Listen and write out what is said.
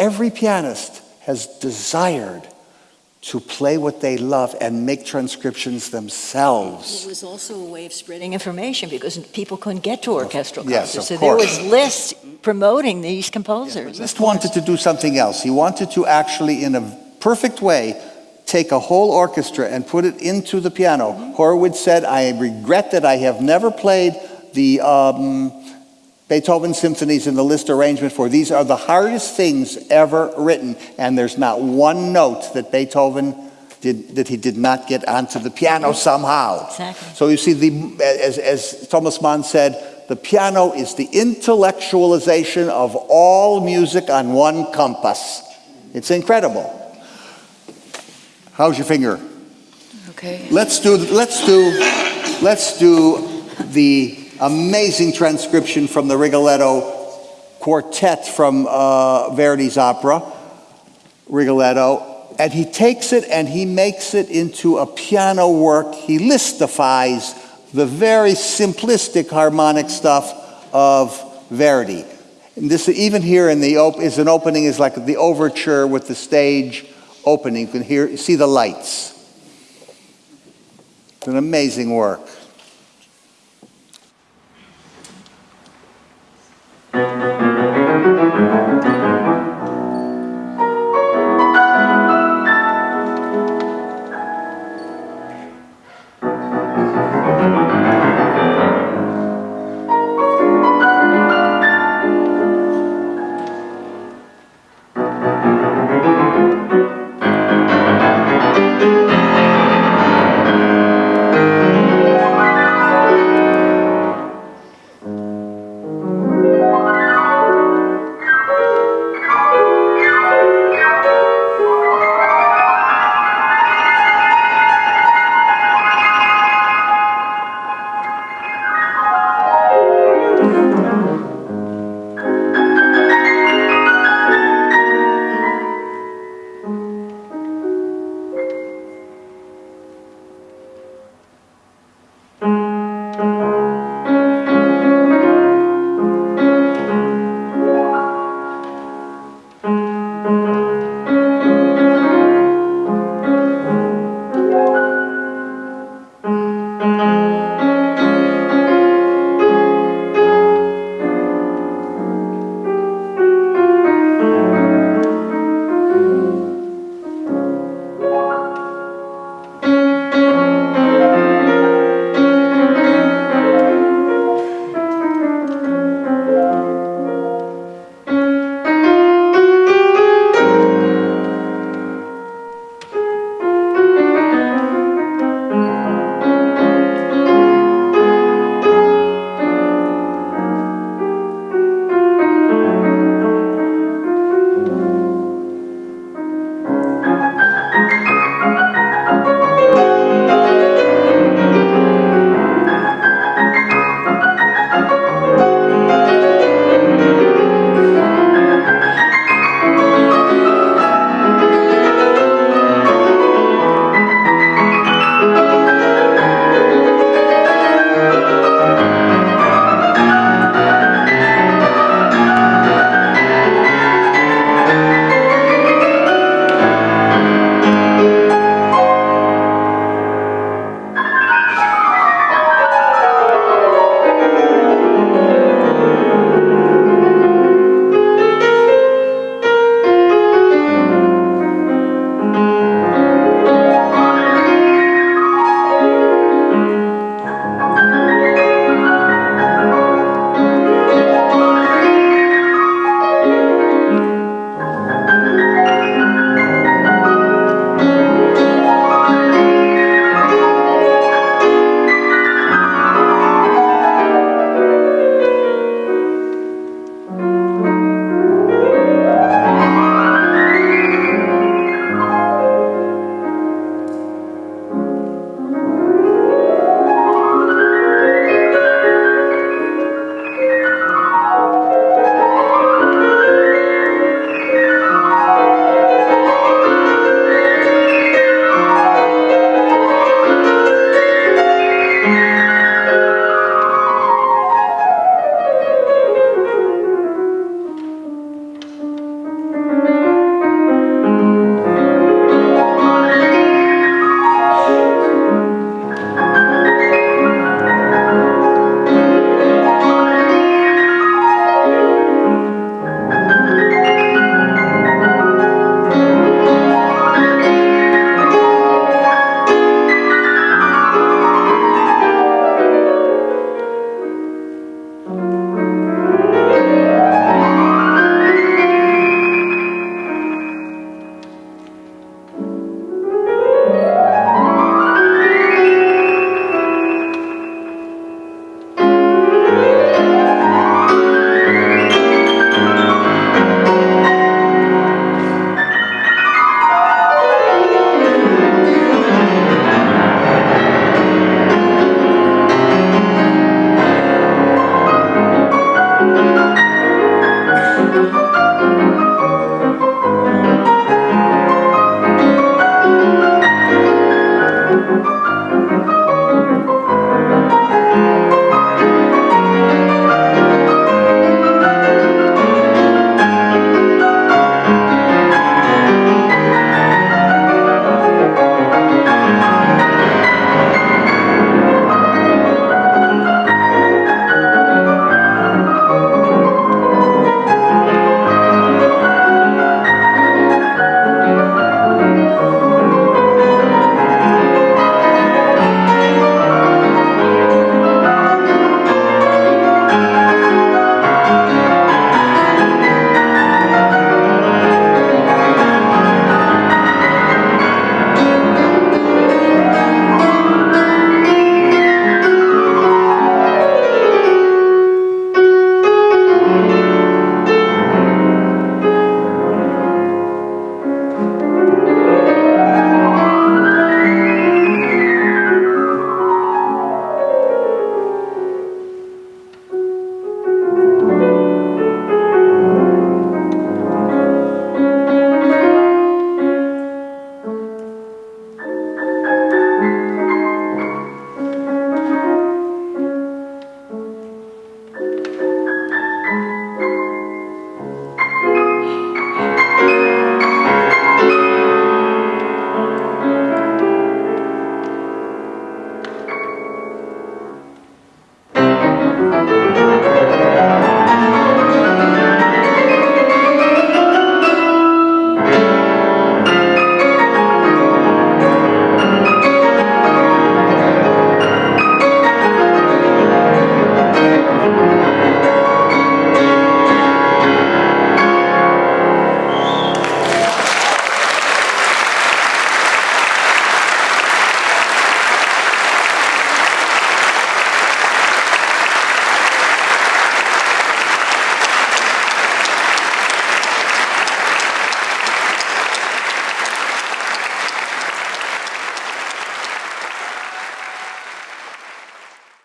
every pianist has desired to play what they love and make transcriptions themselves. It was also a way of spreading information because people couldn't get to orchestral Yes, concerts. so there was lists promoting these composers. Liszt wanted to do something else. He wanted to actually, in a perfect way, take a whole orchestra and put it into the piano. Horowitz said, I regret that I have never played the um, Beethoven symphonies in the Liszt arrangement for these are the hardest things ever written, and there's not one note that Beethoven did, that he did not get onto the piano somehow. Exactly. So you see, the, as, as Thomas Mann said, the piano is the intellectualization of all music on one compass. It's incredible. How's your finger? Okay. Let's do, let's do, let's do the amazing transcription from the Rigoletto quartet from uh, Verdi's opera, Rigoletto. And he takes it and he makes it into a piano work. He listifies the very simplistic harmonic stuff of Verdi. And this, even here in the op- is an opening, is like the overture with the stage opening. You can hear, see the lights. It's an amazing work.